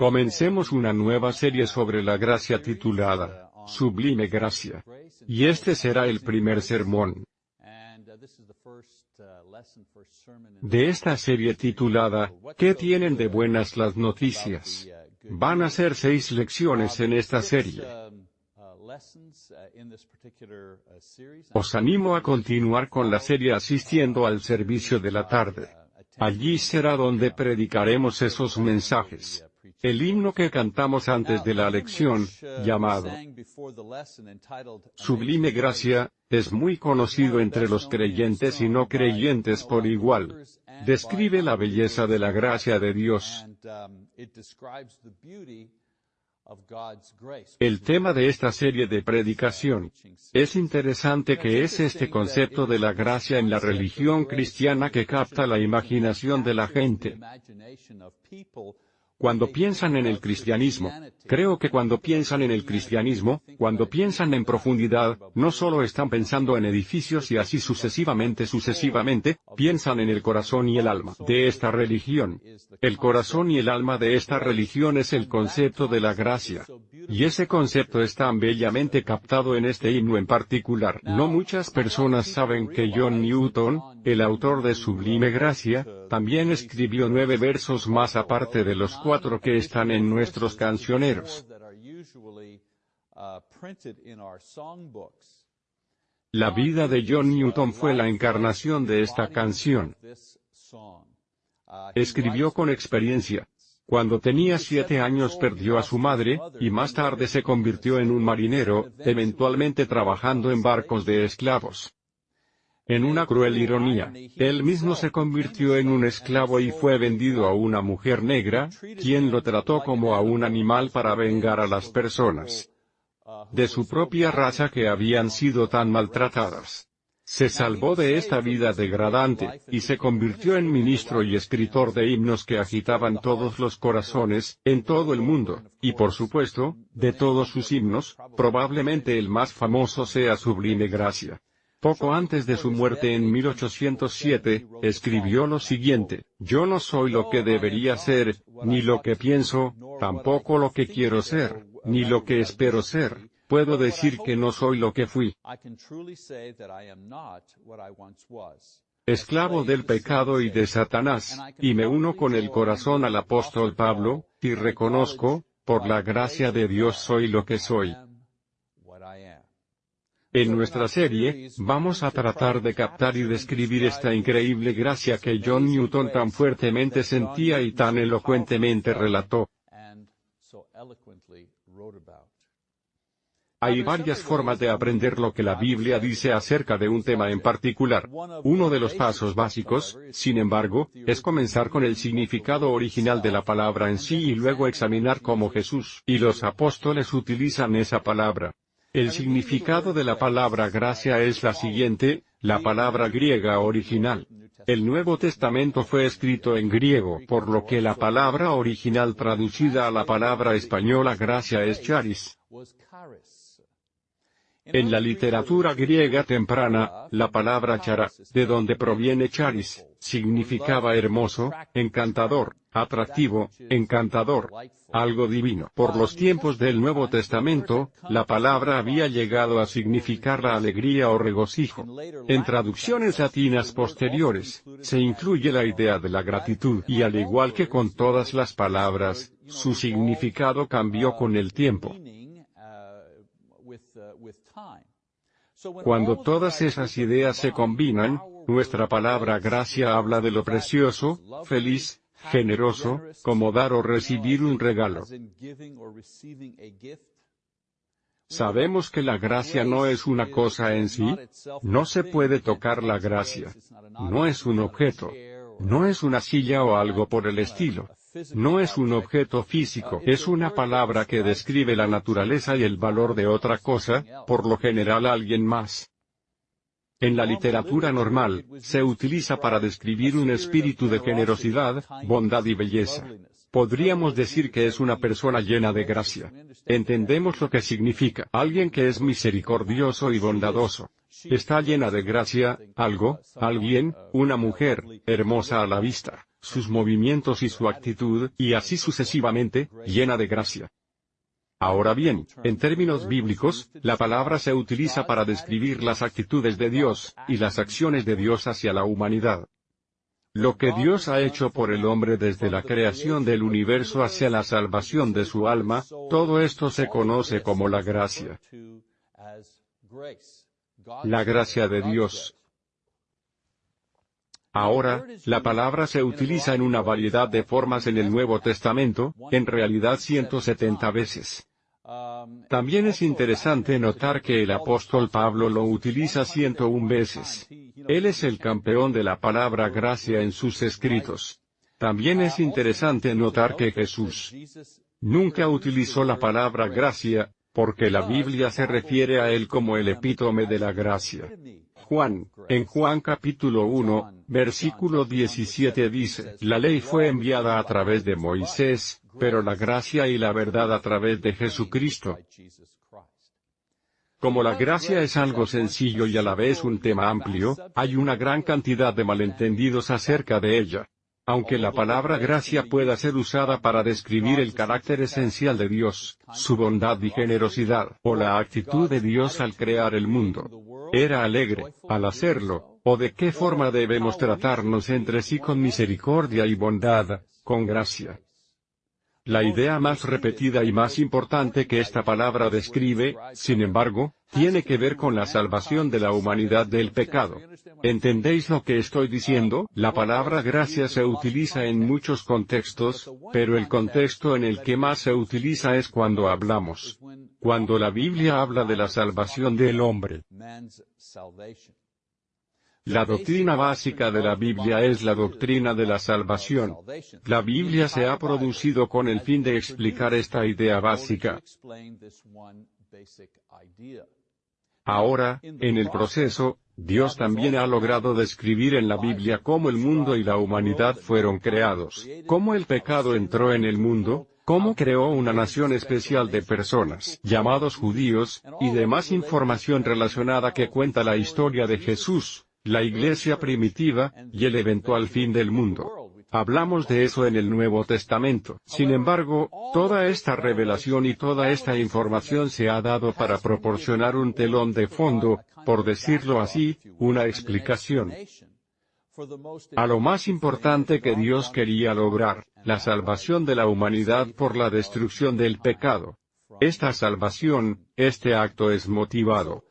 Comencemos una nueva serie sobre la gracia titulada, Sublime Gracia. Y este será el primer sermón. De esta serie titulada, ¿Qué tienen de buenas las noticias? Van a ser seis lecciones en esta serie. Os animo a continuar con la serie asistiendo al servicio de la tarde. Allí será donde predicaremos esos mensajes. El himno que cantamos antes de la lección, llamado Sublime Gracia, es muy conocido entre los creyentes y no creyentes por igual. Describe la belleza de la gracia de Dios. El tema de esta serie de predicación es interesante que es este concepto de la gracia en la religión cristiana que capta la imaginación de la gente. Cuando piensan en el cristianismo, creo que cuando piensan en el cristianismo, cuando piensan en profundidad, no solo están pensando en edificios y así sucesivamente sucesivamente, piensan en el corazón y el alma de esta religión. El corazón y el alma de esta religión es el concepto de la gracia. Y ese concepto es tan bellamente captado en este himno en particular. No muchas personas saben que John Newton, el autor de Sublime Gracia, también escribió nueve versos más aparte de los cuatro que están en nuestros cancioneros. La vida de John Newton fue la encarnación de esta canción. Escribió con experiencia. Cuando tenía siete años perdió a su madre, y más tarde se convirtió en un marinero, eventualmente trabajando en barcos de esclavos. En una cruel ironía, él mismo se convirtió en un esclavo y fue vendido a una mujer negra, quien lo trató como a un animal para vengar a las personas de su propia raza que habían sido tan maltratadas. Se salvó de esta vida degradante, y se convirtió en ministro y escritor de himnos que agitaban todos los corazones, en todo el mundo, y por supuesto, de todos sus himnos, probablemente el más famoso sea Sublime Gracia. Poco antes de su muerte en 1807, escribió lo siguiente, Yo no soy lo que debería ser, ni lo que pienso, tampoco lo que quiero ser, ni lo que espero ser. Puedo decir que no soy lo que fui. Esclavo del pecado y de Satanás, y me uno con el corazón al apóstol Pablo, y reconozco, por la gracia de Dios soy lo que soy. En nuestra serie, vamos a tratar de captar y describir esta increíble gracia que John Newton tan fuertemente sentía y tan elocuentemente relató. Hay varias formas de aprender lo que la Biblia dice acerca de un tema en particular. Uno de los pasos básicos, sin embargo, es comenzar con el significado original de la palabra en sí y luego examinar cómo Jesús y los apóstoles utilizan esa palabra. El significado de la palabra gracia es la siguiente, la palabra griega original. El Nuevo Testamento fue escrito en griego, por lo que la palabra original traducida a la palabra española gracia es charis. En la literatura griega temprana, la palabra chara, de donde proviene charis, significaba hermoso, encantador, atractivo, encantador, algo divino. Por los tiempos del Nuevo Testamento, la palabra había llegado a significar la alegría o regocijo. En traducciones latinas posteriores, se incluye la idea de la gratitud y al igual que con todas las palabras, su significado cambió con el tiempo. Cuando todas esas ideas se combinan, nuestra palabra gracia habla de lo precioso, feliz, generoso, como dar o recibir un regalo. Sabemos que la gracia no es una cosa en sí, no se puede tocar la gracia. No es un objeto. No es una silla o algo por el estilo. No es un objeto físico, es una palabra que describe la naturaleza y el valor de otra cosa, por lo general alguien más. En la literatura normal, se utiliza para describir un espíritu de generosidad, bondad y belleza. Podríamos decir que es una persona llena de gracia. Entendemos lo que significa alguien que es misericordioso y bondadoso. Está llena de gracia, algo, alguien, una mujer, hermosa a la vista. Sus movimientos y su actitud, y así sucesivamente, llena de gracia. Ahora bien, en términos bíblicos, la palabra se utiliza para describir las actitudes de Dios, y las acciones de Dios hacia la humanidad. Lo que Dios ha hecho por el hombre desde la creación del universo hacia la salvación de su alma, todo esto se conoce como la gracia. La gracia de Dios. Ahora, la palabra se utiliza en una variedad de formas en el Nuevo Testamento, en realidad 170 veces. También es interesante notar que el apóstol Pablo lo utiliza 101 veces. Él es el campeón de la palabra gracia en sus escritos. También es interesante notar que Jesús nunca utilizó la palabra gracia, porque la Biblia se refiere a él como el epítome de la gracia. Juan, en Juan capítulo 1, versículo 17 dice, la ley fue enviada a través de Moisés, pero la gracia y la verdad a través de Jesucristo. Como la gracia es algo sencillo y a la vez un tema amplio, hay una gran cantidad de malentendidos acerca de ella. Aunque la palabra gracia pueda ser usada para describir el carácter esencial de Dios, su bondad y generosidad, o la actitud de Dios al crear el mundo, era alegre, al hacerlo, o de qué forma debemos tratarnos entre sí con misericordia y bondad, con gracia. La idea más repetida y más importante que esta palabra describe, sin embargo, tiene que ver con la salvación de la humanidad del pecado. ¿Entendéis lo que estoy diciendo? La palabra gracia se utiliza en muchos contextos, pero el contexto en el que más se utiliza es cuando hablamos. Cuando la Biblia habla de la salvación del hombre. La doctrina básica de la Biblia es la doctrina de la salvación. La Biblia se ha producido con el fin de explicar esta idea básica. Ahora, en el proceso, Dios también ha logrado describir en la Biblia cómo el mundo y la humanidad fueron creados, cómo el pecado entró en el mundo, cómo creó una nación especial de personas, llamados judíos, y demás información relacionada que cuenta la historia de Jesús, la iglesia primitiva, y el eventual fin del mundo. Hablamos de eso en el Nuevo Testamento. Sin embargo, toda esta revelación y toda esta información se ha dado para proporcionar un telón de fondo, por decirlo así, una explicación a lo más importante que Dios quería lograr, la salvación de la humanidad por la destrucción del pecado. Esta salvación, este acto es motivado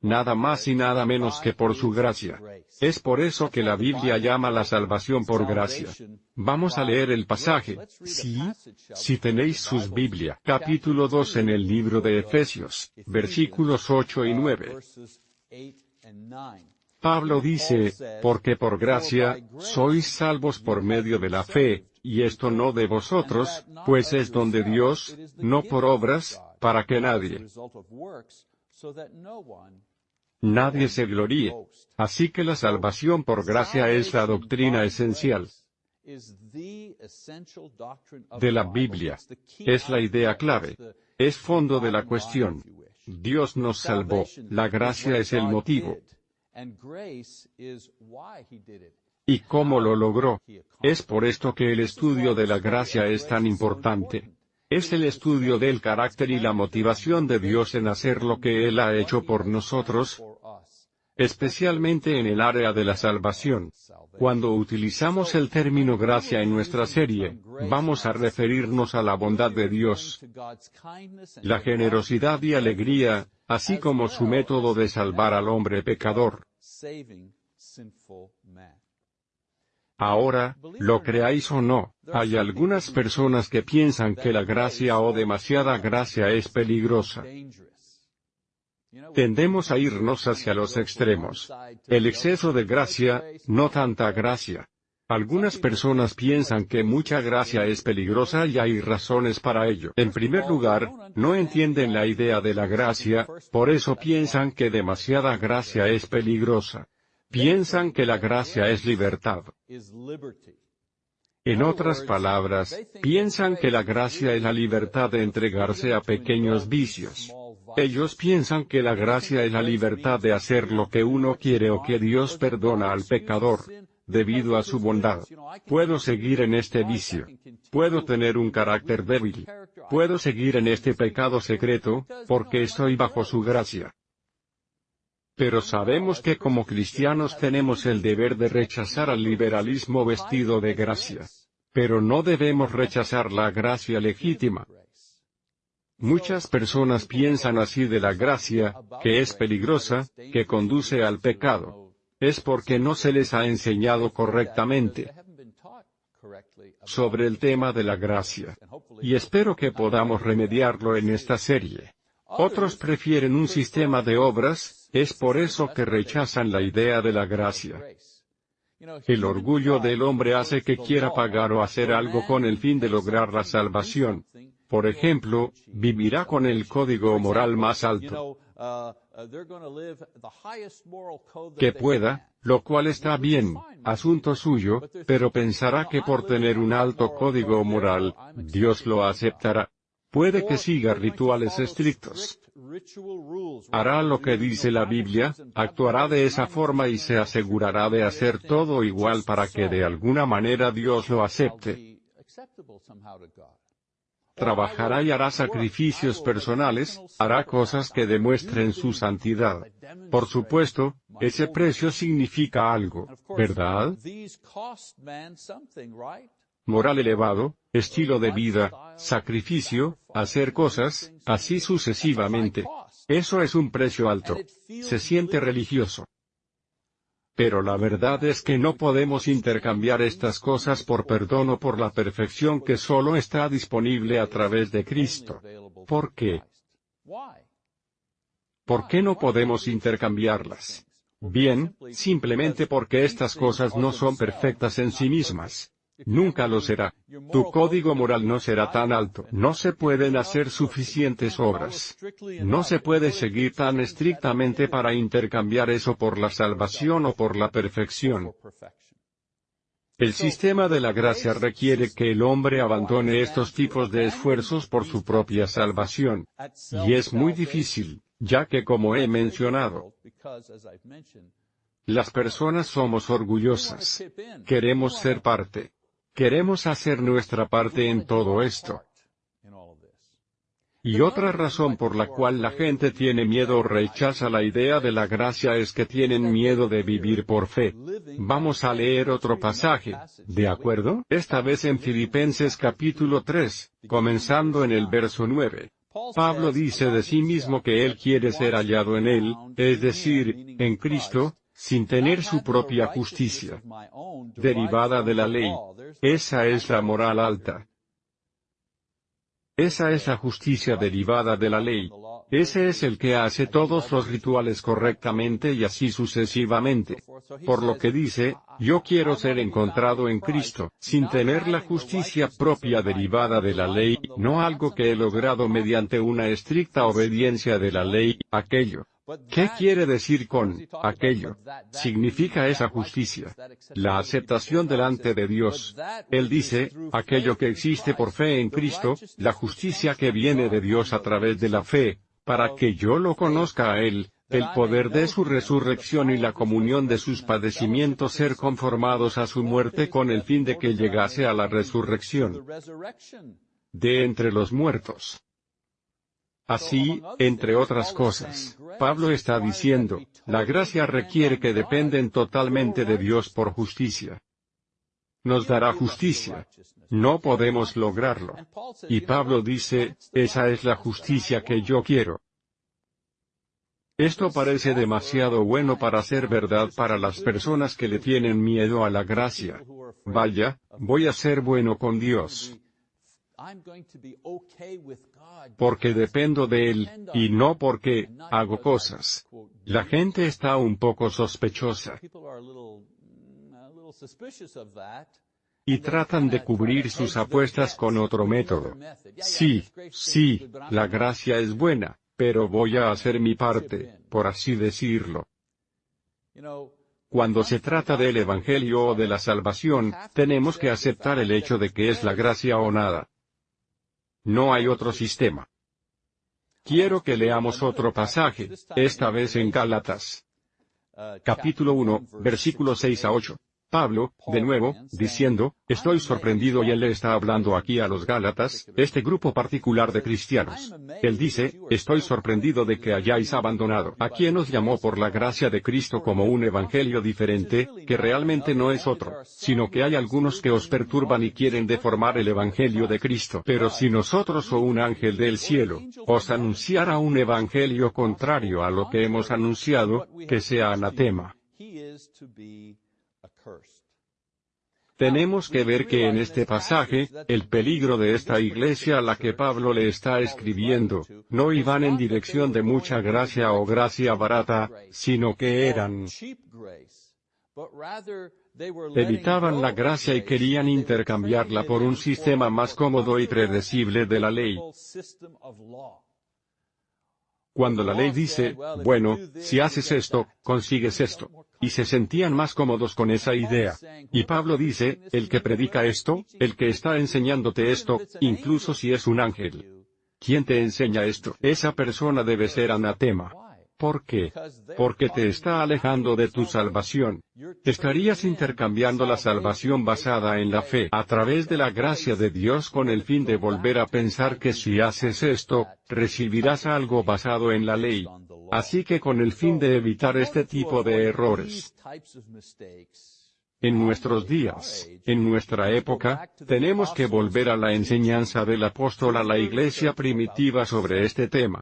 nada más y nada menos que por su gracia. Es por eso que la Biblia llama la salvación por gracia. Vamos a leer el pasaje, sí, si tenéis sus Biblia, capítulo 2 en el libro de Efesios, versículos 8 y 9. Pablo dice, porque por gracia, sois salvos por medio de la fe, y esto no de vosotros, pues es don de Dios, no por obras, para que nadie nadie se gloríe. Así que la salvación por gracia es la doctrina esencial de la Biblia. Es la idea clave. Es fondo de la cuestión. Dios nos salvó. La gracia es el motivo. ¿Y cómo lo logró? Es por esto que el estudio de la gracia es tan importante. Es el estudio del carácter y la motivación de Dios en hacer lo que Él ha hecho por nosotros, especialmente en el área de la salvación. Cuando utilizamos el término gracia en nuestra serie, vamos a referirnos a la bondad de Dios, la generosidad y alegría, así como su método de salvar al hombre pecador. Ahora, lo creáis o no, hay algunas personas que piensan que la gracia o demasiada gracia es peligrosa. Tendemos a irnos hacia los extremos. El exceso de gracia, no tanta gracia. Algunas personas piensan que mucha gracia es peligrosa y hay razones para ello. En primer lugar, no entienden la idea de la gracia, por eso piensan que demasiada gracia es peligrosa. Piensan que la gracia es libertad. En otras palabras, piensan que la gracia es la libertad de entregarse a pequeños vicios. Ellos piensan que la gracia es la libertad de hacer lo que uno quiere o que Dios perdona al pecador, debido a su bondad. Puedo seguir en este vicio. Puedo tener un carácter débil. Puedo seguir en este pecado secreto, porque estoy bajo su gracia. Pero sabemos que como cristianos tenemos el deber de rechazar al liberalismo vestido de gracia. Pero no debemos rechazar la gracia legítima. Muchas personas piensan así de la gracia, que es peligrosa, que conduce al pecado. Es porque no se les ha enseñado correctamente sobre el tema de la gracia. Y espero que podamos remediarlo en esta serie. Otros prefieren un sistema de obras, es por eso que rechazan la idea de la gracia. El orgullo del hombre hace que quiera pagar o hacer algo con el fin de lograr la salvación. Por ejemplo, vivirá con el código moral más alto que pueda, lo cual está bien, asunto suyo, pero pensará que por tener un alto código moral, Dios lo aceptará. Puede que siga rituales estrictos. Hará lo que dice la Biblia, actuará de esa forma y se asegurará de hacer todo igual para que de alguna manera Dios lo acepte trabajará y hará sacrificios personales, hará cosas que demuestren su santidad. Por supuesto, ese precio significa algo, ¿verdad? Moral elevado, estilo de vida, sacrificio, hacer cosas, así sucesivamente. Eso es un precio alto. Se siente religioso. Pero la verdad es que no podemos intercambiar estas cosas por perdón o por la perfección que solo está disponible a través de Cristo. ¿Por qué? ¿Por qué no podemos intercambiarlas? Bien, simplemente porque estas cosas no son perfectas en sí mismas. Nunca lo será. Tu código moral no será tan alto. No se pueden hacer suficientes obras. No se puede seguir tan estrictamente para intercambiar eso por la salvación o por la perfección. El sistema de la gracia requiere que el hombre abandone estos tipos de esfuerzos por su propia salvación. Y es muy difícil, ya que como he mencionado, las personas somos orgullosas. Queremos ser parte. Queremos hacer nuestra parte en todo esto. Y otra razón por la cual la gente tiene miedo o rechaza la idea de la gracia es que tienen miedo de vivir por fe. Vamos a leer otro pasaje, ¿de acuerdo? Esta vez en Filipenses capítulo 3, comenzando en el verso 9. Pablo dice de sí mismo que él quiere ser hallado en él, es decir, en Cristo, sin tener su propia justicia derivada de la ley. Esa es la moral alta. Esa es la justicia derivada de la ley. Ese es el que hace todos los rituales correctamente y así sucesivamente. Por lo que dice, yo quiero ser encontrado en Cristo, sin tener la justicia propia derivada de la ley, no algo que he logrado mediante una estricta obediencia de la ley, aquello ¿Qué quiere decir con aquello? Significa esa justicia. La aceptación delante de Dios. Él dice, aquello que existe por fe en Cristo, la justicia que viene de Dios a través de la fe, para que yo lo conozca a Él, el poder de su resurrección y la comunión de sus padecimientos ser conformados a su muerte con el fin de que llegase a la resurrección de entre los muertos. Así, entre otras cosas, Pablo está diciendo, la gracia requiere que dependen totalmente de Dios por justicia. Nos dará justicia. No podemos lograrlo. Y Pablo dice, esa es la justicia que yo quiero. Esto parece demasiado bueno para ser verdad para las personas que le tienen miedo a la gracia. Vaya, voy a ser bueno con Dios porque dependo de Él, y no porque hago cosas. La gente está un poco sospechosa. Y tratan de cubrir sus apuestas con otro método. Sí, sí, la gracia es buena, pero voy a hacer mi parte, por así decirlo. Cuando se trata del Evangelio o de la salvación, tenemos que aceptar el hecho de que es la gracia o nada. No hay otro sistema. Quiero que leamos otro pasaje, esta vez en Gálatas. Capítulo 1, versículos 6 a 8. Pablo, de nuevo, diciendo, estoy sorprendido y él le está hablando aquí a los Gálatas, este grupo particular de cristianos. Él dice, estoy sorprendido de que hayáis abandonado a quien os llamó por la gracia de Cristo como un evangelio diferente, que realmente no es otro, sino que hay algunos que os perturban y quieren deformar el evangelio de Cristo. Pero si nosotros o un ángel del cielo, os anunciara un evangelio contrario a lo que hemos anunciado, que sea anatema. Tenemos que ver que en este pasaje, el peligro de esta iglesia a la que Pablo le está escribiendo, no iban en dirección de mucha gracia o gracia barata, sino que eran evitaban la gracia y querían intercambiarla por un sistema más cómodo y predecible de la ley. Cuando la ley dice, bueno, si haces esto, consigues esto y se sentían más cómodos con esa idea. Y Pablo dice, el que predica esto, el que está enseñándote esto, incluso si es un ángel. ¿Quién te enseña esto? Esa persona debe ser anatema. ¿Por qué? Porque te está alejando de tu salvación. Estarías intercambiando la salvación basada en la fe a través de la gracia de Dios con el fin de volver a pensar que si haces esto, recibirás algo basado en la ley. Así que con el fin de evitar este tipo de errores, en nuestros días, en nuestra época, tenemos que volver a la enseñanza del apóstol a la iglesia primitiva sobre este tema.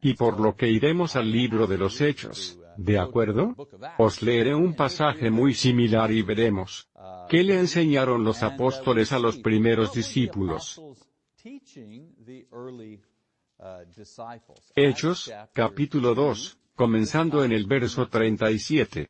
Y por lo que iremos al libro de los Hechos, ¿de acuerdo? Os leeré un pasaje muy similar y veremos. ¿Qué le enseñaron los apóstoles a los primeros discípulos? Hechos, capítulo 2, comenzando en el verso 37.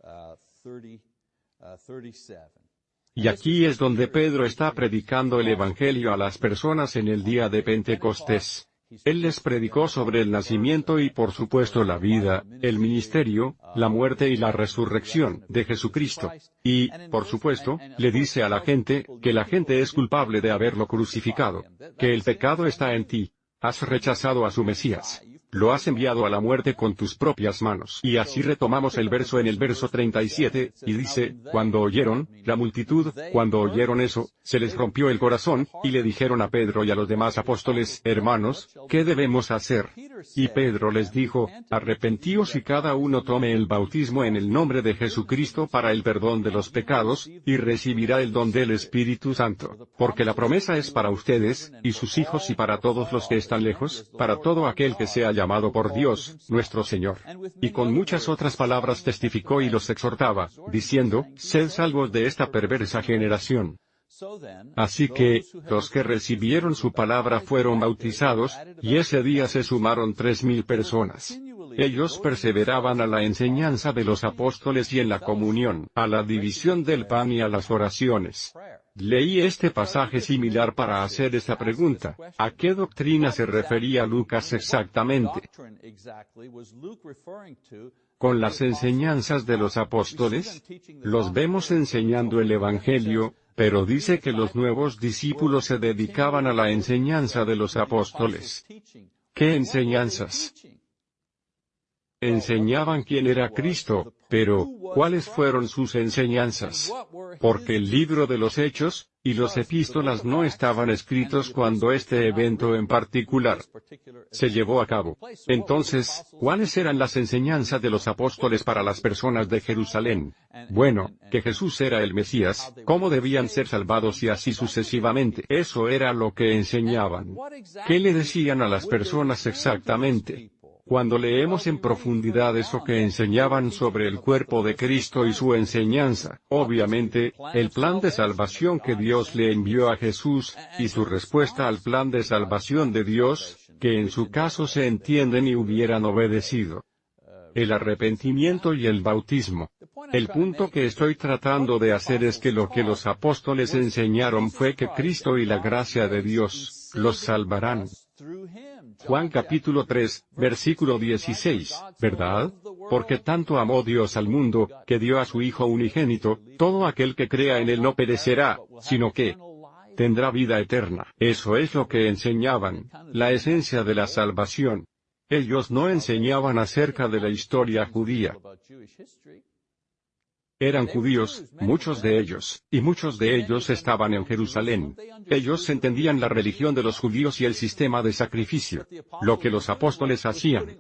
Y aquí es donde Pedro está predicando el Evangelio a las personas en el día de Pentecostés. Él les predicó sobre el nacimiento y por supuesto la vida, el ministerio, la muerte y la resurrección de Jesucristo. Y, por supuesto, le dice a la gente, que la gente es culpable de haberlo crucificado, que el pecado está en ti, Has rechazado a su Mesías. Lo has enviado a la muerte con tus propias manos. Y así retomamos el verso en el verso 37, y dice, cuando oyeron, la multitud, cuando oyeron eso, se les rompió el corazón, y le dijeron a Pedro y a los demás apóstoles, hermanos, ¿qué debemos hacer? Y Pedro les dijo, arrepentíos y cada uno tome el bautismo en el nombre de Jesucristo para el perdón de los pecados, y recibirá el don del Espíritu Santo. Porque la promesa es para ustedes, y sus hijos y para todos los que están lejos, para todo aquel que sea llamado por Dios, nuestro Señor. Y con muchas otras palabras testificó y los exhortaba, diciendo, sed salvos de esta perversa generación. Así que, los que recibieron su palabra fueron bautizados, y ese día se sumaron tres mil personas. Ellos perseveraban a la enseñanza de los apóstoles y en la comunión, a la división del pan y a las oraciones. Leí este pasaje similar para hacer esta pregunta. ¿A qué doctrina se refería Lucas exactamente? Con las enseñanzas de los apóstoles, los vemos enseñando el Evangelio, pero dice que los nuevos discípulos se dedicaban a la enseñanza de los apóstoles. ¿Qué enseñanzas? Enseñaban quién era Cristo, pero, ¿cuáles fueron sus enseñanzas? Porque el libro de los Hechos, y los epístolas no estaban escritos cuando este evento en particular se llevó a cabo. Entonces, ¿cuáles eran las enseñanzas de los apóstoles para las personas de Jerusalén? Bueno, que Jesús era el Mesías, cómo debían ser salvados y así sucesivamente. Eso era lo que enseñaban. ¿Qué le decían a las personas exactamente? Cuando leemos en profundidad eso que enseñaban sobre el cuerpo de Cristo y su enseñanza, obviamente, el plan de salvación que Dios le envió a Jesús, y su respuesta al plan de salvación de Dios, que en su caso se entienden y hubieran obedecido. El arrepentimiento y el bautismo. El punto que estoy tratando de hacer es que lo que los apóstoles enseñaron fue que Cristo y la gracia de Dios, los salvarán. Juan capítulo 3, versículo 16, ¿verdad? Porque tanto amó Dios al mundo, que dio a su Hijo unigénito, todo aquel que crea en él no perecerá, sino que tendrá vida eterna. Eso es lo que enseñaban, la esencia de la salvación. Ellos no enseñaban acerca de la historia judía. Eran judíos, muchos de ellos, y muchos de ellos estaban en Jerusalén. Ellos entendían la religión de los judíos y el sistema de sacrificio. Lo que los apóstoles hacían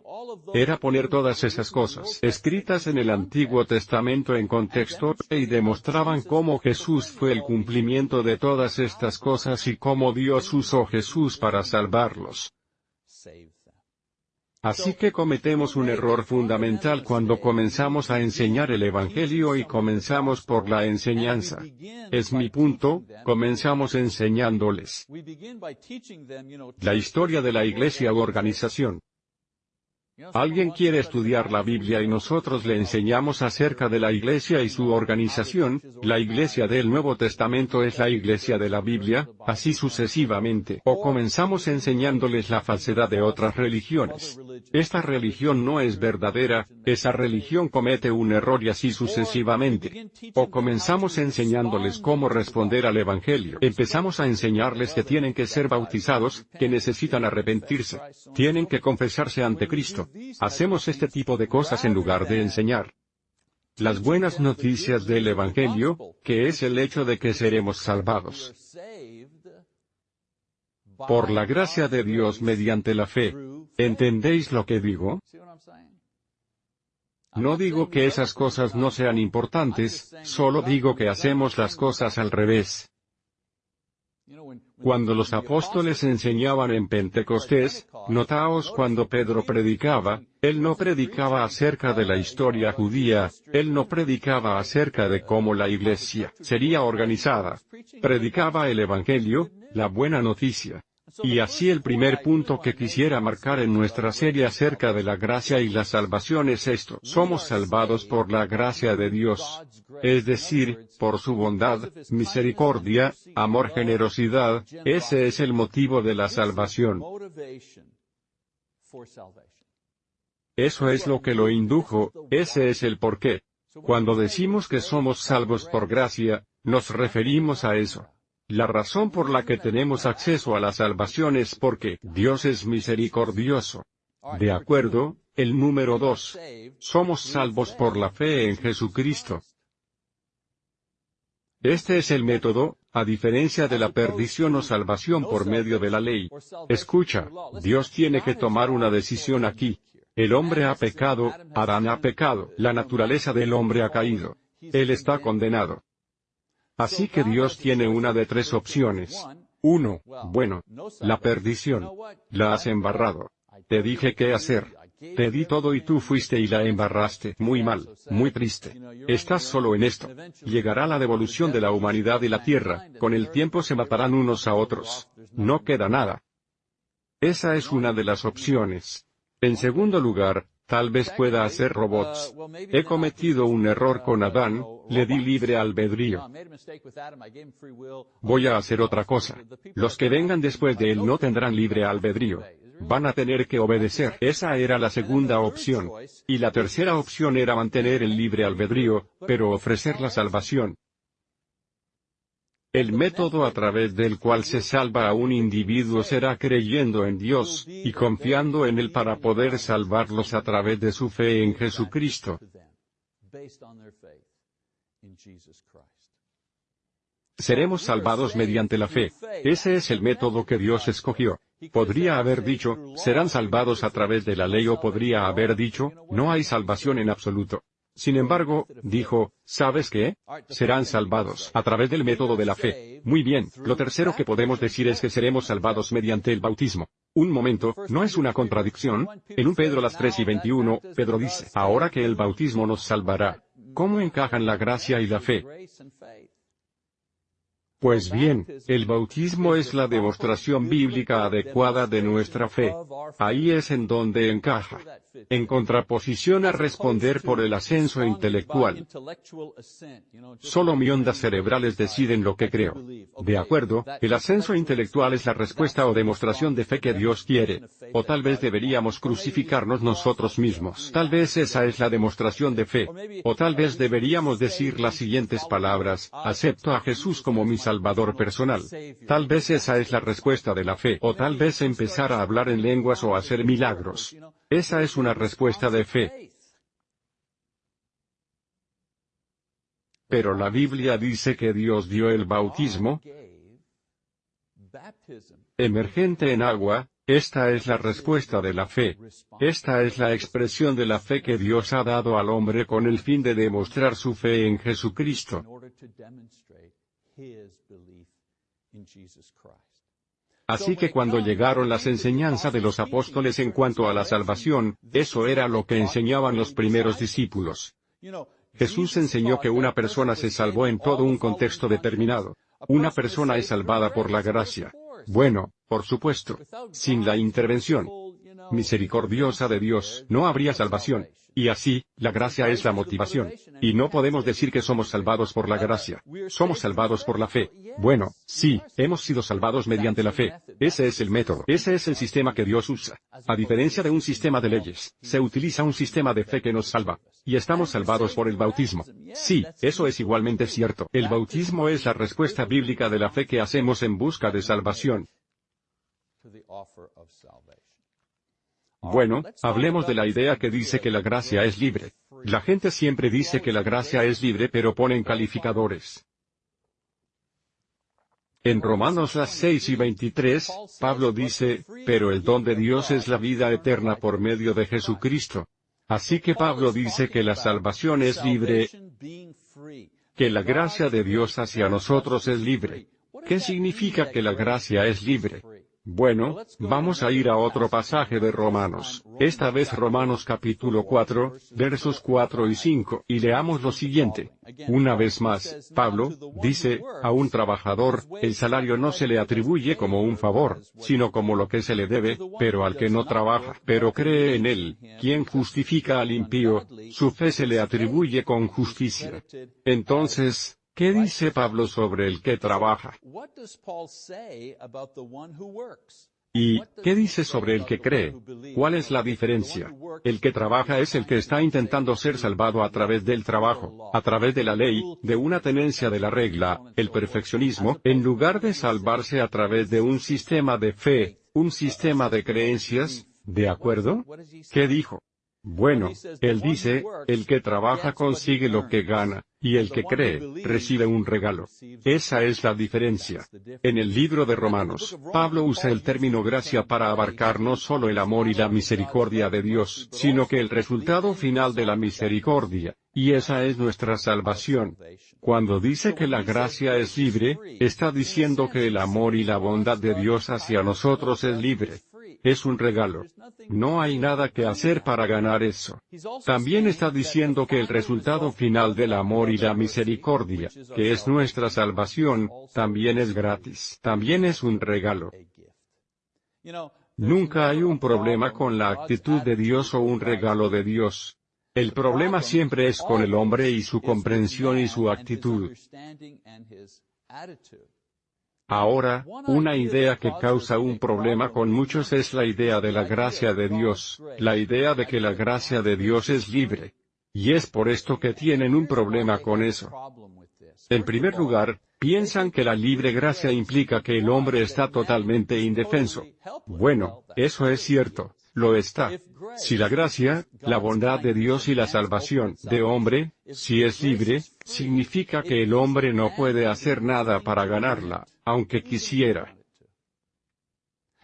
era poner todas esas cosas escritas en el Antiguo Testamento en contexto, y demostraban cómo Jesús fue el cumplimiento de todas estas cosas y cómo Dios usó Jesús para salvarlos. Así que cometemos un error fundamental cuando comenzamos a enseñar el Evangelio y comenzamos por la enseñanza. Es mi punto, comenzamos enseñándoles la historia de la iglesia u organización. Alguien quiere estudiar la Biblia y nosotros le enseñamos acerca de la Iglesia y su organización, la Iglesia del Nuevo Testamento es la Iglesia de la Biblia, así sucesivamente. O comenzamos enseñándoles la falsedad de otras religiones. Esta religión no es verdadera, esa religión comete un error y así sucesivamente. O comenzamos enseñándoles cómo responder al Evangelio. Empezamos a enseñarles que tienen que ser bautizados, que necesitan arrepentirse, tienen que confesarse ante Cristo Hacemos este tipo de cosas en lugar de enseñar las buenas noticias del Evangelio, que es el hecho de que seremos salvados por la gracia de Dios mediante la fe. ¿Entendéis lo que digo? No digo que esas cosas no sean importantes, solo digo que hacemos las cosas al revés. Cuando los apóstoles enseñaban en Pentecostés, notaos cuando Pedro predicaba, él no predicaba acerca de la historia judía, él no predicaba acerca de cómo la iglesia sería organizada. Predicaba el Evangelio, la buena noticia. Y así el primer punto que quisiera marcar en nuestra serie acerca de la gracia y la salvación es esto. Somos salvados por la gracia de Dios. Es decir, por su bondad, misericordia, amor, generosidad, ese es el motivo de la salvación. Eso es lo que lo indujo, ese es el porqué. Cuando decimos que somos salvos por gracia, nos referimos a eso. La razón por la que tenemos acceso a la salvación es porque Dios es misericordioso. De acuerdo, el número dos. Somos salvos por la fe en Jesucristo. Este es el método, a diferencia de la perdición o salvación por medio de la ley. Escucha, Dios tiene que tomar una decisión aquí. El hombre ha pecado, Adán ha pecado, la naturaleza del hombre ha caído. Él está condenado. Así que Dios tiene una de tres opciones. Uno, bueno, la perdición. La has embarrado. Te dije qué hacer. Te di todo y tú fuiste y la embarraste. Muy mal, muy triste. Estás solo en esto. Llegará la devolución de la humanidad y la tierra, con el tiempo se matarán unos a otros. No queda nada. Esa es una de las opciones. En segundo lugar, Tal vez pueda hacer robots. He cometido un error con Adán, le di libre albedrío. Voy a hacer otra cosa. Los que vengan después de él no tendrán libre albedrío. Van a tener que obedecer. Esa era la segunda opción. Y la tercera opción era mantener el libre albedrío, pero ofrecer la salvación. El método a través del cual se salva a un individuo será creyendo en Dios, y confiando en Él para poder salvarlos a través de su fe en Jesucristo. Seremos salvados mediante la fe. Ese es el método que Dios escogió. Podría haber dicho, serán salvados a través de la ley o podría haber dicho, no hay salvación en absoluto. Sin embargo, dijo, ¿sabes qué? Serán salvados a través del método de la fe. Muy bien, lo tercero que podemos decir es que seremos salvados mediante el bautismo. Un momento, ¿no es una contradicción? En un Pedro las 3 y 21, Pedro dice, ahora que el bautismo nos salvará. ¿Cómo encajan la gracia y la fe? Pues bien, el bautismo es la demostración bíblica adecuada de nuestra fe. Ahí es en donde encaja. En contraposición a responder por el ascenso intelectual. Solo mi ondas cerebrales deciden lo que creo. De acuerdo, el ascenso intelectual es la respuesta o demostración de fe que Dios quiere. O tal vez deberíamos crucificarnos nosotros mismos. Tal vez esa es la demostración de fe. O tal vez deberíamos decir las siguientes palabras, acepto a Jesús como mi Salvador personal. Tal vez esa es la respuesta de la fe. O tal vez empezar a hablar en lenguas o hacer milagros. Esa es una respuesta de fe. Pero la Biblia dice que Dios dio el bautismo emergente en agua, esta es la respuesta de la fe. Esta es la expresión de la fe que Dios ha dado al hombre con el fin de demostrar su fe en Jesucristo. Así que cuando llegaron las enseñanzas de los apóstoles en cuanto a la salvación, eso era lo que enseñaban los primeros discípulos. Jesús enseñó que una persona se salvó en todo un contexto determinado. Una persona es salvada por la gracia. Bueno, por supuesto. Sin la intervención misericordiosa de Dios, no habría salvación. Y así, la gracia es la motivación. Y no podemos decir que somos salvados por la gracia. Somos salvados por la fe. Bueno, sí, hemos sido salvados mediante la fe. Ese es el método. Ese es el sistema que Dios usa. A diferencia de un sistema de leyes, se utiliza un sistema de fe que nos salva. Y estamos salvados por el bautismo. Sí, eso es igualmente cierto. El bautismo es la respuesta bíblica de la fe que hacemos en busca de salvación. Bueno, hablemos de la idea que dice que la gracia es libre. La gente siempre dice que la gracia es libre pero ponen calificadores. En Romanos las 6 y 23, Pablo dice, pero el don de Dios es la vida eterna por medio de Jesucristo. Así que Pablo dice que la salvación es libre, que la gracia de Dios hacia nosotros es libre. ¿Qué significa que la gracia es libre? Bueno, vamos a ir a otro pasaje de Romanos, esta vez Romanos capítulo 4, versos 4 y 5, y leamos lo siguiente. Una vez más, Pablo, dice, a un trabajador, el salario no se le atribuye como un favor, sino como lo que se le debe, pero al que no trabaja, pero cree en él, quien justifica al impío, su fe se le atribuye con justicia. Entonces, ¿Qué dice Pablo sobre el que trabaja? ¿Y qué dice sobre el que cree? ¿Cuál es la diferencia? El que trabaja es el que está intentando ser salvado a través del trabajo, a través de la ley, de una tenencia de la regla, el perfeccionismo, en lugar de salvarse a través de un sistema de fe, un sistema de creencias, ¿de acuerdo? ¿Qué dijo? Bueno, él dice, el que trabaja consigue lo que gana, y el que cree, recibe un regalo. Esa es la diferencia. En el libro de Romanos, Pablo usa el término gracia para abarcar no solo el amor y la misericordia de Dios, sino que el resultado final de la misericordia, y esa es nuestra salvación. Cuando dice que la gracia es libre, está diciendo que el amor y la bondad de Dios hacia nosotros es libre. Es un regalo. No hay nada que hacer para ganar eso. También está diciendo que el resultado final del amor y la misericordia, que es nuestra salvación, también es gratis. También es un regalo. Nunca hay un problema con la actitud de Dios o un regalo de Dios. El problema siempre es con el hombre y su comprensión y su actitud. Ahora, una idea que causa un problema con muchos es la idea de la gracia de Dios, la idea de que la gracia de Dios es libre. Y es por esto que tienen un problema con eso. En primer lugar, piensan que la libre gracia implica que el hombre está totalmente indefenso. Bueno, eso es cierto, lo está. Si la gracia, la bondad de Dios y la salvación de hombre, si es libre, significa que el hombre no puede hacer nada para ganarla, aunque quisiera.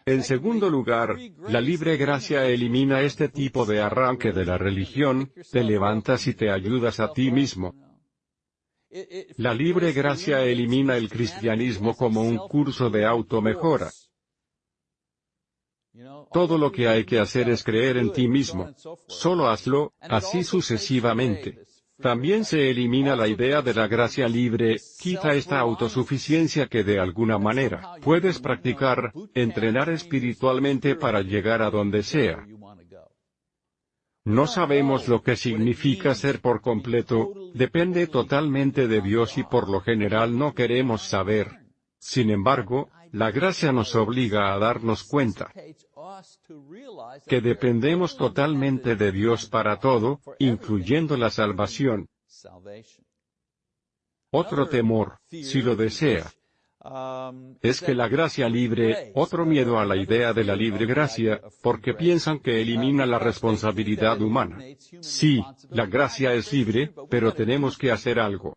En segundo lugar, la libre gracia elimina este tipo de arranque de la religión, te levantas y te ayudas a ti mismo. La libre gracia elimina el cristianismo como un curso de automejora. Todo lo que hay que hacer es creer en ti mismo. Solo hazlo, así sucesivamente. También se elimina la idea de la gracia libre, quita esta autosuficiencia que de alguna manera puedes practicar, entrenar espiritualmente para llegar a donde sea. No sabemos lo que significa ser por completo, depende totalmente de Dios y por lo general no queremos saber. Sin embargo, la gracia nos obliga a darnos cuenta que dependemos totalmente de Dios para todo, incluyendo la salvación. Otro temor, si lo desea, es que la gracia libre, otro miedo a la idea de la libre gracia, porque piensan que elimina la responsabilidad humana. Sí, la gracia es libre, pero tenemos que hacer algo.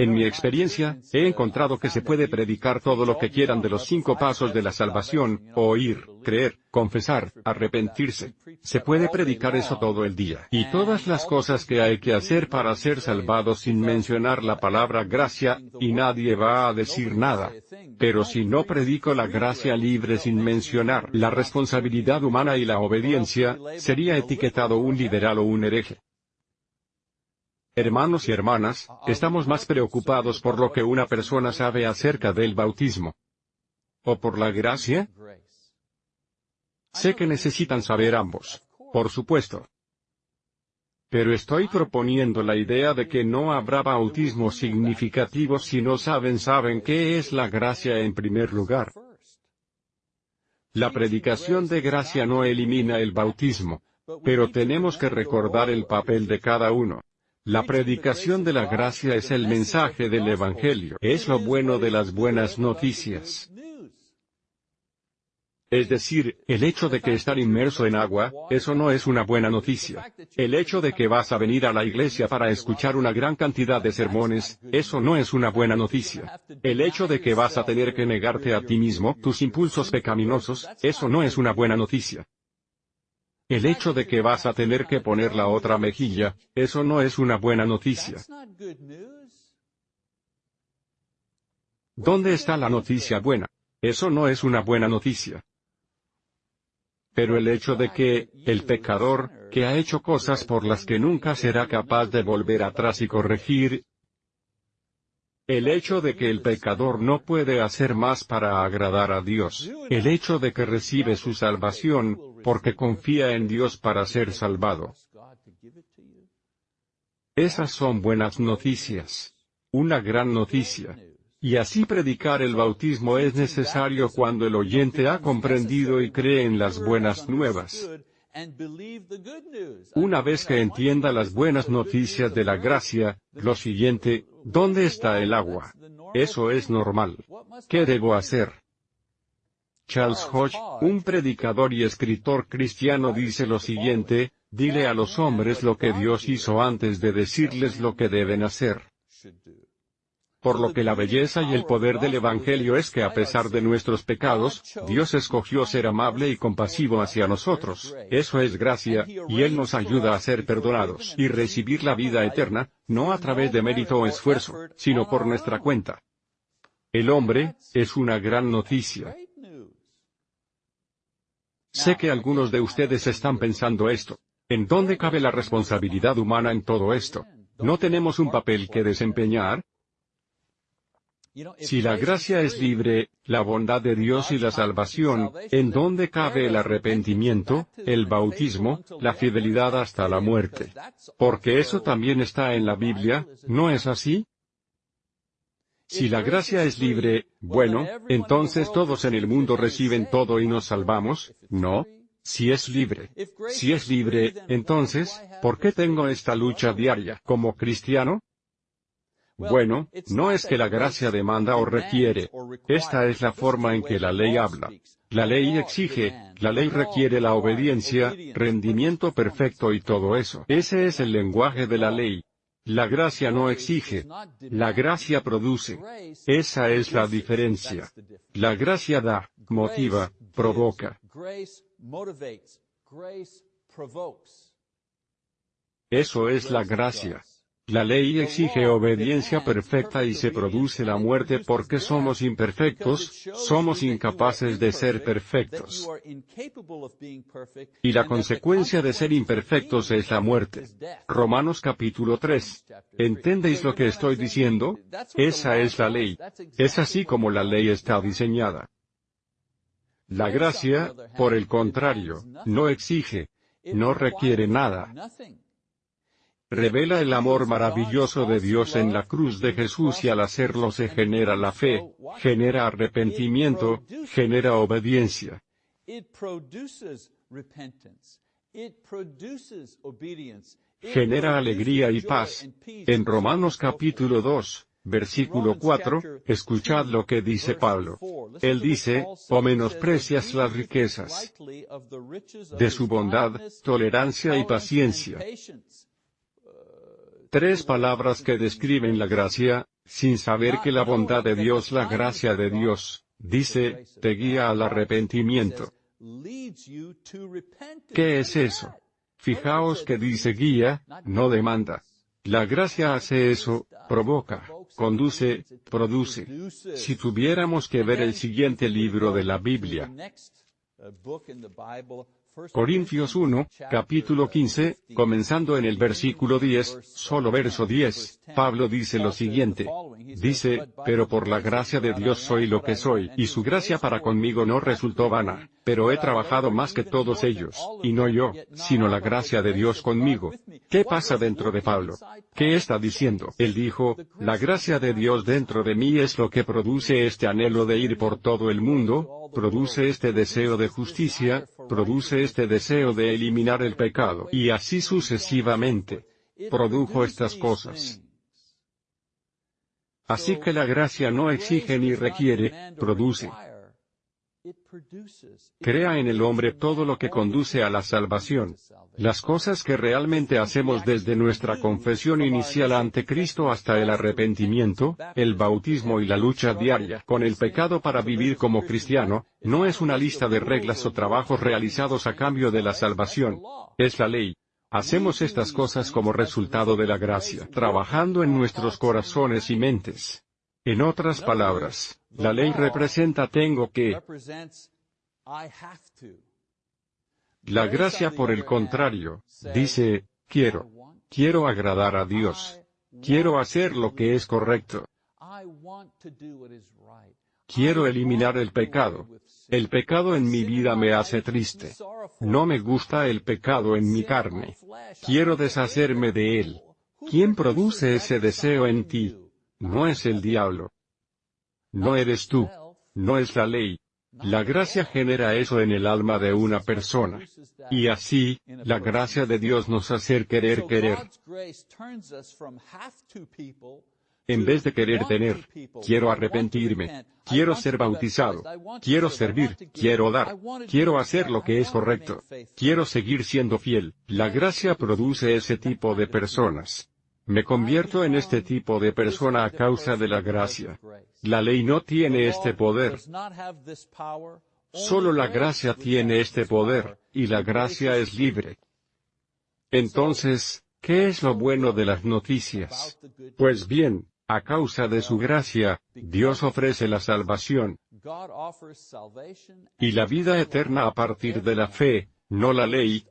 En mi experiencia, he encontrado que se puede predicar todo lo que quieran de los cinco pasos de la salvación, oír, creer, confesar, arrepentirse. Se puede predicar eso todo el día. Y todas las cosas que hay que hacer para ser salvados sin mencionar la palabra gracia, y nadie va a decir nada. Pero si no predico la gracia libre sin mencionar la responsabilidad humana y la obediencia, sería etiquetado un liberal o un hereje. Hermanos y hermanas, estamos más preocupados por lo que una persona sabe acerca del bautismo. ¿O por la gracia? Sé que necesitan saber ambos. Por supuesto. Pero estoy proponiendo la idea de que no habrá bautismo significativo si no saben saben qué es la gracia en primer lugar. La predicación de gracia no elimina el bautismo, pero tenemos que recordar el papel de cada uno. La predicación de la gracia es el mensaje del Evangelio, es lo bueno de las buenas noticias. Es decir, el hecho de que estar inmerso en agua, eso no es una buena noticia. El hecho de que vas a venir a la iglesia para escuchar una gran cantidad de sermones, eso no es una buena noticia. El hecho de que vas a tener que negarte a ti mismo, tus impulsos pecaminosos, eso no es una buena noticia. El hecho de que vas a tener que poner la otra mejilla, eso no es una buena noticia. ¿Dónde está la noticia buena? Eso no es una buena noticia. Pero el hecho de que, el pecador, que ha hecho cosas por las que nunca será capaz de volver atrás y corregir, el hecho de que el pecador no puede hacer más para agradar a Dios, el hecho de que recibe su salvación, porque confía en Dios para ser salvado. Esas son buenas noticias. Una gran noticia. Y así predicar el bautismo es necesario cuando el oyente ha comprendido y cree en las buenas nuevas. Una vez que entienda las buenas noticias de la gracia, lo siguiente, ¿dónde está el agua? Eso es normal. ¿Qué debo hacer? Charles Hodge, un predicador y escritor cristiano dice lo siguiente, dile a los hombres lo que Dios hizo antes de decirles lo que deben hacer. Por lo que la belleza y el poder del Evangelio es que a pesar de nuestros pecados, Dios escogió ser amable y compasivo hacia nosotros. Eso es gracia, y Él nos ayuda a ser perdonados y recibir la vida eterna, no a través de mérito o esfuerzo, sino por nuestra cuenta. El hombre, es una gran noticia. Sé que algunos de ustedes están pensando esto. ¿En dónde cabe la responsabilidad humana en todo esto? ¿No tenemos un papel que desempeñar? Si la gracia es libre, la bondad de Dios y la salvación, ¿en dónde cabe el arrepentimiento, el bautismo, la fidelidad hasta la muerte? Porque eso también está en la Biblia, ¿no es así? Si la gracia es libre, bueno, entonces todos en el mundo reciben todo y nos salvamos, ¿no? Si es libre. Si es libre, entonces, ¿por qué tengo esta lucha diaria como cristiano? Bueno, no es que la gracia demanda o requiere. Esta es la forma en que la ley habla. La ley exige, la ley requiere la obediencia, rendimiento perfecto y todo eso. Ese es el lenguaje de la ley. La gracia no exige. La gracia produce. Esa es la diferencia. La gracia da, motiva, provoca. Eso es la gracia. La ley exige obediencia perfecta y se produce la muerte porque somos imperfectos, somos incapaces de ser perfectos. Y la consecuencia de ser imperfectos es la muerte. Romanos capítulo 3. ¿Entendéis lo que estoy diciendo? Esa es la ley. Es así como la ley está diseñada. La gracia, por el contrario, no exige, no requiere nada. Revela el amor maravilloso de Dios en la cruz de Jesús y al hacerlo se genera la fe, genera arrepentimiento, genera obediencia. Genera alegría y paz. En Romanos capítulo 2, Versículo 4, escuchad lo que dice Pablo. Él dice, o menosprecias las riquezas de su bondad, tolerancia y paciencia. Tres palabras que describen la gracia, sin saber que la bondad de Dios, la gracia de Dios, dice, te guía al arrepentimiento. ¿Qué es eso? Fijaos que dice guía, no demanda. La gracia hace eso, provoca, conduce, produce. Si tuviéramos que ver el siguiente libro de la Biblia, Corintios 1, capítulo 15, comenzando en el versículo 10, solo verso 10, Pablo dice lo siguiente. Dice, pero por la gracia de Dios soy lo que soy, y su gracia para conmigo no resultó vana, pero he trabajado más que todos ellos, y no yo, sino la gracia de Dios conmigo. ¿Qué pasa dentro de Pablo? ¿Qué está diciendo? Él dijo, la gracia de Dios dentro de mí es lo que produce este anhelo de ir por todo el mundo, produce este deseo de justicia, produce este deseo de eliminar el pecado, y así sucesivamente. Produjo estas cosas. Así que la gracia no exige ni requiere, produce. Crea en el hombre todo lo que conduce a la salvación. Las cosas que realmente hacemos desde nuestra confesión inicial ante Cristo hasta el arrepentimiento, el bautismo y la lucha diaria con el pecado para vivir como cristiano, no es una lista de reglas o trabajos realizados a cambio de la salvación. Es la ley. Hacemos estas cosas como resultado de la gracia, trabajando en nuestros corazones y mentes. En otras palabras, la ley representa tengo que. La gracia por el contrario, dice, quiero. Quiero agradar a Dios. Quiero hacer lo que es correcto. Quiero eliminar el pecado. El pecado en mi vida me hace triste. No me gusta el pecado en mi carne. Quiero deshacerme de él. ¿Quién produce ese deseo en ti? No es el diablo. No eres tú. No es la ley. La gracia genera eso en el alma de una persona. Y así, la gracia de Dios nos hace querer querer. En vez de querer tener, quiero arrepentirme, quiero ser bautizado, quiero servir, quiero dar, quiero hacer lo que es correcto, quiero seguir siendo fiel. La gracia produce ese tipo de personas. Me convierto en este tipo de persona a causa de la gracia. La ley no tiene este poder. Solo la gracia tiene este poder, y la gracia es libre. Entonces, ¿qué es lo bueno de las noticias? Pues bien, a causa de su gracia, Dios ofrece la salvación y la vida eterna a partir de la fe, no la ley,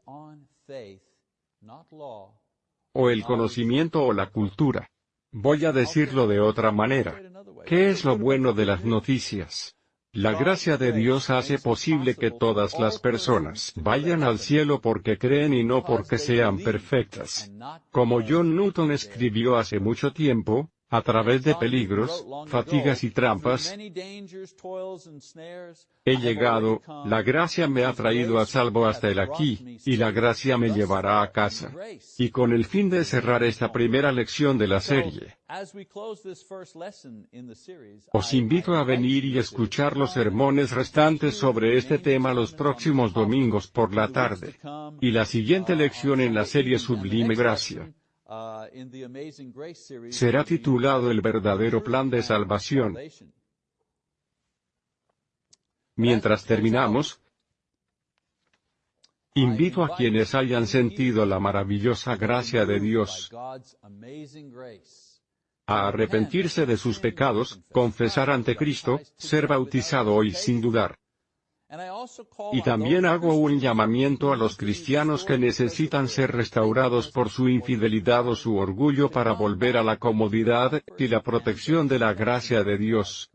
o el conocimiento o la cultura. Voy a decirlo de otra manera. ¿Qué es lo bueno de las noticias? La gracia de Dios hace posible que todas las personas vayan al cielo porque creen y no porque sean perfectas. Como John Newton escribió hace mucho tiempo, a través de peligros, fatigas y trampas, he llegado, la gracia me ha traído a salvo hasta el aquí, y la gracia me llevará a casa. Y con el fin de cerrar esta primera lección de la serie, os invito a venir y escuchar los sermones restantes sobre este tema los próximos domingos por la tarde. Y la siguiente lección en la serie Sublime Gracia será titulado El verdadero plan de salvación. Mientras terminamos, invito a quienes hayan sentido la maravillosa gracia de Dios a arrepentirse de sus pecados, confesar ante Cristo, ser bautizado hoy sin dudar. Y también hago un llamamiento a los cristianos que necesitan ser restaurados por su infidelidad o su orgullo para volver a la comodidad y la protección de la gracia de Dios.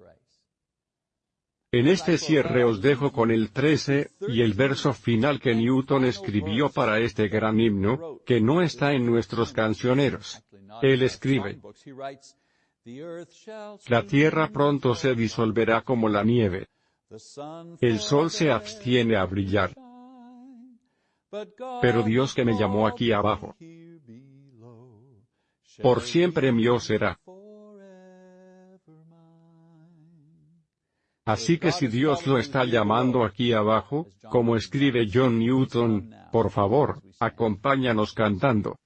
En este cierre os dejo con el 13, y el verso final que Newton escribió para este gran himno, que no está en nuestros cancioneros. Él escribe, La tierra pronto se disolverá como la nieve. El sol se abstiene a brillar. Pero Dios que me llamó aquí abajo, por siempre mío será. Así que si Dios lo está llamando aquí abajo, como escribe John Newton, por favor, acompáñanos cantando.